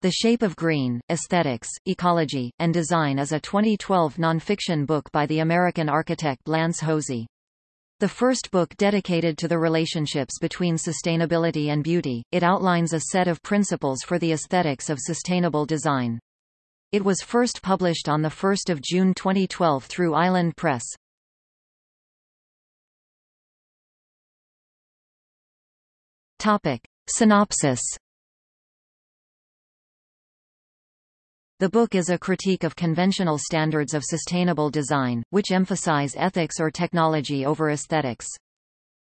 The Shape of Green, Aesthetics, Ecology, and Design is a 2012 nonfiction book by the American architect Lance Hosey. The first book dedicated to the relationships between sustainability and beauty, it outlines a set of principles for the aesthetics of sustainable design. It was first published on 1 June 2012 through Island Press. Topic. Synopsis The book is a critique of conventional standards of sustainable design, which emphasize ethics or technology over aesthetics.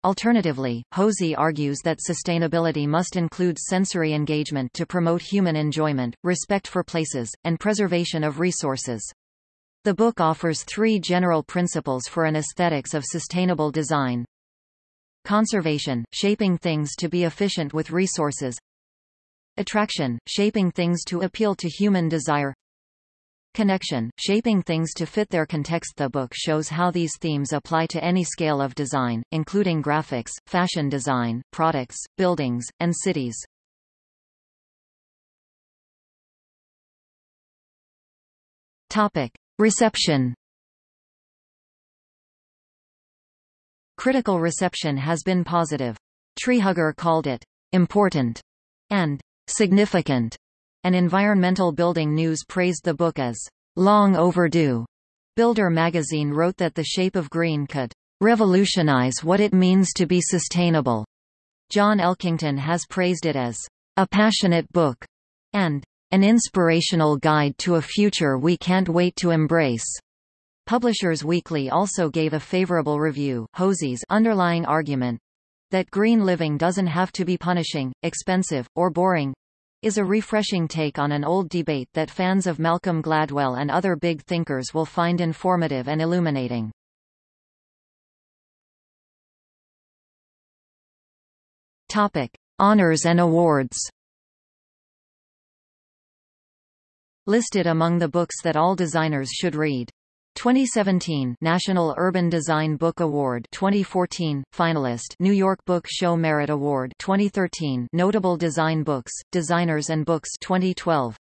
Alternatively, Hosey argues that sustainability must include sensory engagement to promote human enjoyment, respect for places, and preservation of resources. The book offers three general principles for an aesthetics of sustainable design. Conservation, shaping things to be efficient with resources Attraction, shaping things to appeal to human desire Connection, shaping things to fit their context The book shows how these themes apply to any scale of design, including graphics, fashion design, products, buildings, and cities. Topic. Reception Critical reception has been positive. Treehugger called it important and significant, and Environmental Building News praised the book as long overdue. Builder magazine wrote that The Shape of Green could revolutionize what it means to be sustainable. John Elkington has praised it as a passionate book and an inspirational guide to a future we can't wait to embrace. Publishers Weekly also gave a favorable review. Hosey's underlying argument that green living doesn't have to be punishing, expensive, or boring, is a refreshing take on an old debate that fans of Malcolm Gladwell and other big thinkers will find informative and illuminating. Topic: Honors and awards. Listed among the books that all designers should read. 2017 National Urban Design Book Award 2014 finalist New York Book Show Merit Award 2013 Notable Design Books Designers and Books 2012